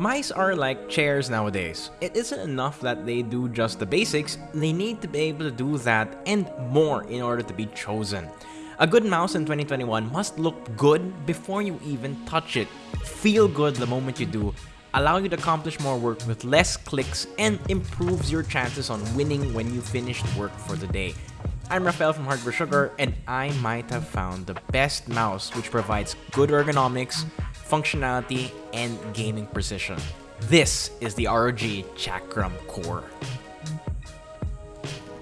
Mice are like chairs nowadays. It isn't enough that they do just the basics, they need to be able to do that and more in order to be chosen. A good mouse in 2021 must look good before you even touch it, feel good the moment you do, allow you to accomplish more work with less clicks, and improves your chances on winning when you finished work for the day. I'm Rafael from Hardware Sugar, and I might have found the best mouse which provides good ergonomics, functionality, and gaming precision. This is the ROG Chakram Core.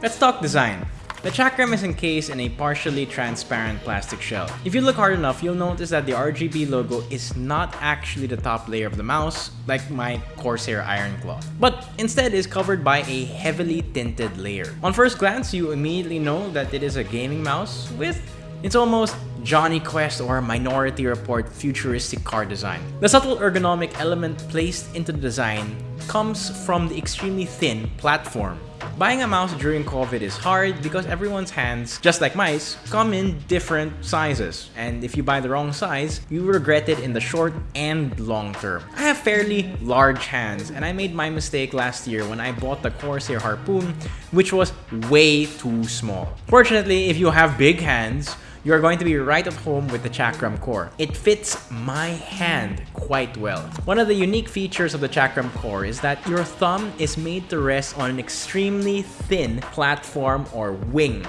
Let's talk design. The Chakram is encased in a partially transparent plastic shell. If you look hard enough, you'll notice that the RGB logo is not actually the top layer of the mouse, like my Corsair Iron Claw, but instead is covered by a heavily tinted layer. On first glance, you immediately know that it is a gaming mouse with it's almost Jonny Quest or Minority Report futuristic car design. The subtle ergonomic element placed into the design comes from the extremely thin platform. Buying a mouse during COVID is hard because everyone's hands, just like mice, come in different sizes. And if you buy the wrong size, you regret it in the short and long term. I have fairly large hands and I made my mistake last year when I bought the Corsair Harpoon, which was way too small. Fortunately, if you have big hands, you are going to be right at home with the Chakram Core. It fits my hand quite well. One of the unique features of the Chakram Core is that your thumb is made to rest on an extremely thin platform or wing.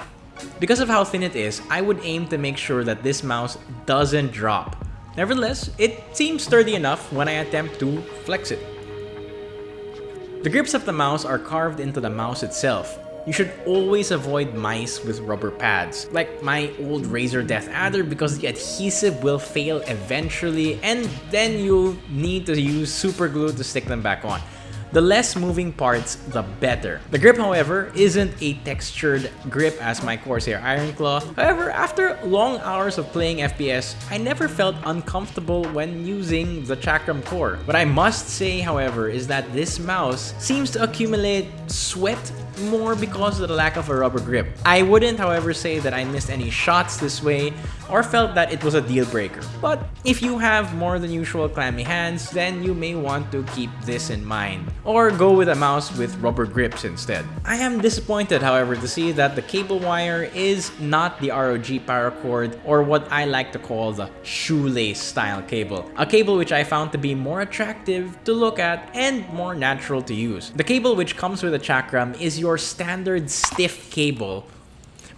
Because of how thin it is, I would aim to make sure that this mouse doesn't drop. Nevertheless, it seems sturdy enough when I attempt to flex it. The grips of the mouse are carved into the mouse itself, you should always avoid mice with rubber pads, like my old Razer Death Adder because the adhesive will fail eventually and then you'll need to use super glue to stick them back on. The less moving parts, the better. The grip, however, isn't a textured grip as my Corsair Iron Claw. However, after long hours of playing FPS, I never felt uncomfortable when using the Chakram Core. What I must say, however, is that this mouse seems to accumulate sweat more because of the lack of a rubber grip. I wouldn't, however, say that I missed any shots this way or felt that it was a deal breaker. But if you have more than usual clammy hands, then you may want to keep this in mind. Or go with a mouse with rubber grips instead. I am disappointed, however, to see that the cable wire is not the ROG power cord or what I like to call the shoelace style cable. A cable which I found to be more attractive to look at and more natural to use. The cable which comes with a Chakram is your standard stiff cable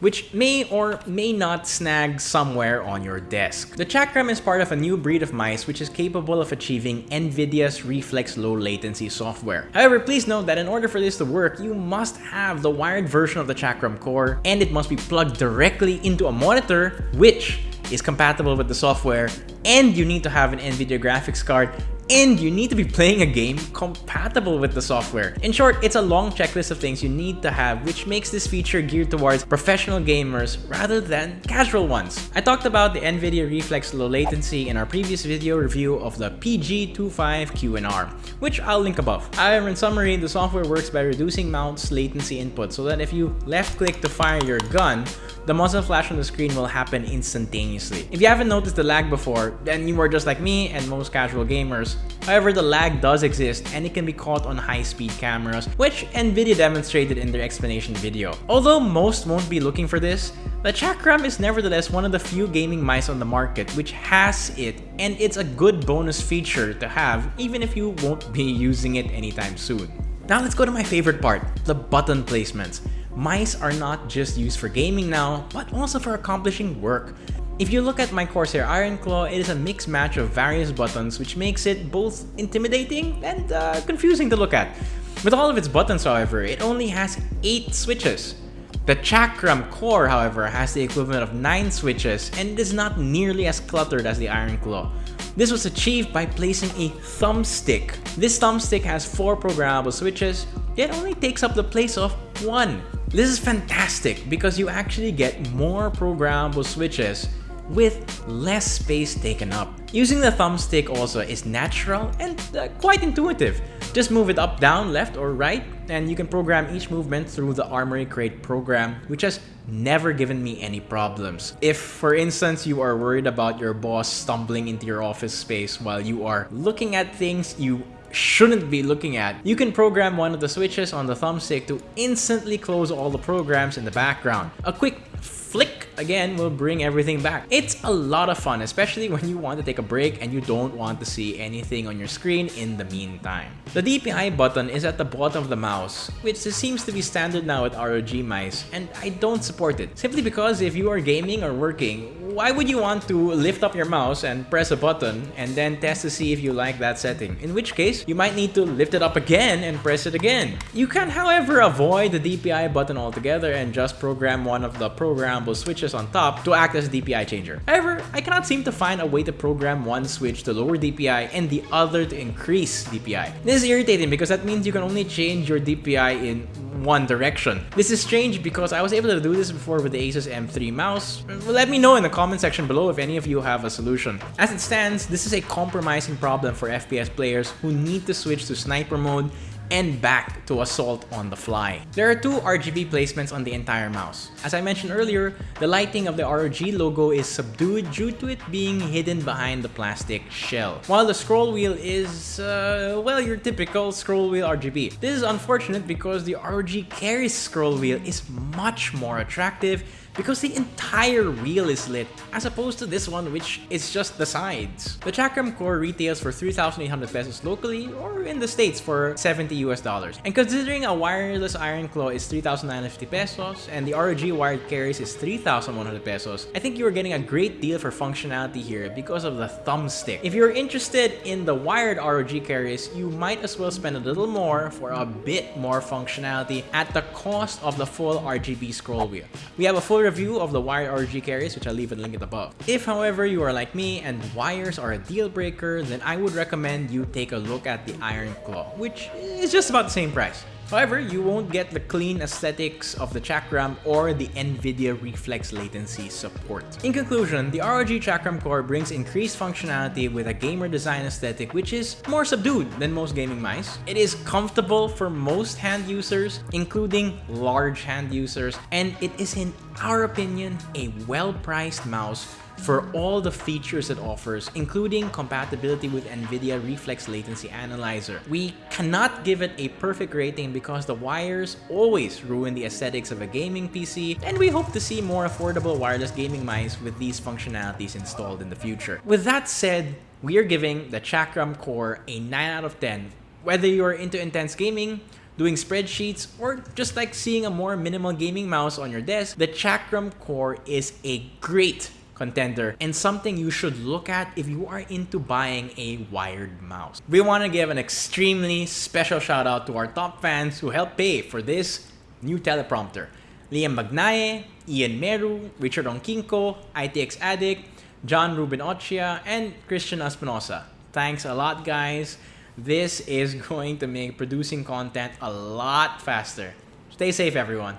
which may or may not snag somewhere on your desk. The Chakram is part of a new breed of mice which is capable of achieving NVIDIA's Reflex Low Latency software. However, please note that in order for this to work, you must have the wired version of the Chakram core and it must be plugged directly into a monitor which is compatible with the software and you need to have an NVIDIA graphics card and you need to be playing a game compatible with the software. In short, it's a long checklist of things you need to have which makes this feature geared towards professional gamers rather than casual ones. I talked about the NVIDIA Reflex Low Latency in our previous video review of the PG25QNR, which I'll link above. However, in summary, the software works by reducing mouse latency input so that if you left click to fire your gun, the muzzle flash on the screen will happen instantaneously. If you haven't noticed the lag before, then you are just like me and most casual gamers. However, the lag does exist and it can be caught on high-speed cameras, which Nvidia demonstrated in their explanation video. Although most won't be looking for this, the Chakram is nevertheless one of the few gaming mice on the market which has it and it's a good bonus feature to have even if you won't be using it anytime soon. Now let's go to my favorite part, the button placements. Mice are not just used for gaming now, but also for accomplishing work. If you look at my Corsair Iron Claw, it is a mixed match of various buttons which makes it both intimidating and uh, confusing to look at. With all of its buttons however, it only has 8 switches. The Chakram core however has the equivalent of 9 switches and it is not nearly as cluttered as the Iron Claw. This was achieved by placing a thumbstick. This thumbstick has 4 programmable switches, yet only takes up the place of 1. This is fantastic because you actually get more programmable switches with less space taken up. Using the thumbstick also is natural and uh, quite intuitive. Just move it up, down, left, or right, and you can program each movement through the Armoury Crate program, which has never given me any problems. If, for instance, you are worried about your boss stumbling into your office space while you are looking at things you shouldn't be looking at. You can program one of the switches on the thumbstick to instantly close all the programs in the background. A quick flick again will bring everything back. It's a lot of fun, especially when you want to take a break and you don't want to see anything on your screen in the meantime. The DPI button is at the bottom of the mouse, which seems to be standard now with ROG mice, and I don't support it. Simply because if you are gaming or working, why would you want to lift up your mouse and press a button and then test to see if you like that setting? In which case, you might need to lift it up again and press it again. You can however avoid the DPI button altogether and just program one of the programmable switches on top to act as a DPI changer. However, I cannot seem to find a way to program one switch to lower DPI and the other to increase DPI. This is irritating because that means you can only change your DPI in one direction. This is strange because I was able to do this before with the Asus M3 mouse. Let me know in the comment section below if any of you have a solution. As it stands, this is a compromising problem for FPS players who need to switch to sniper mode and back to assault on the fly. There are two RGB placements on the entire mouse. As I mentioned earlier, the lighting of the ROG logo is subdued due to it being hidden behind the plastic shell, while the scroll wheel is, uh, well, your typical scroll wheel RGB. This is unfortunate because the ROG Keris scroll wheel is much more attractive because the entire wheel is lit as opposed to this one which is just the sides. The Chakram Core retails for 3,800 pesos locally or in the States for 70 US dollars. And considering a wireless Iron Claw is 3,950 pesos and the ROG wired Keris is 3,100 pesos, I think you are getting a great deal for functionality here because of the thumbstick. If you're interested in the wired ROG Keris, you might as well spend a little more for a bit more functionality at the cost of the full RGB scroll wheel. We have a full review of the wired RG Keris, which I'll leave a link above. If, however, you are like me and wires are a deal breaker, then I would recommend you take a look at the Iron Claw, which is just about the same price. However, you won't get the clean aesthetics of the Chakram or the NVIDIA reflex latency support. In conclusion, the ROG Chakram Core brings increased functionality with a gamer design aesthetic which is more subdued than most gaming mice. It is comfortable for most hand users, including large hand users, and it is in our opinion a well-priced mouse for all the features it offers, including compatibility with NVIDIA Reflex Latency Analyzer. We cannot give it a perfect rating because the wires always ruin the aesthetics of a gaming PC, and we hope to see more affordable wireless gaming mice with these functionalities installed in the future. With that said, we are giving the Chakram Core a 9 out of 10. Whether you're into intense gaming, doing spreadsheets, or just like seeing a more minimal gaming mouse on your desk, the Chakram Core is a great contender and something you should look at if you are into buying a wired mouse. We want to give an extremely special shout out to our top fans who helped pay for this new teleprompter. Liam Magnaye, Ian Meru, Richard Onkinko, ITX Addict, John Ruben Ochia, and Christian Espinosa. Thanks a lot guys. This is going to make producing content a lot faster. Stay safe everyone.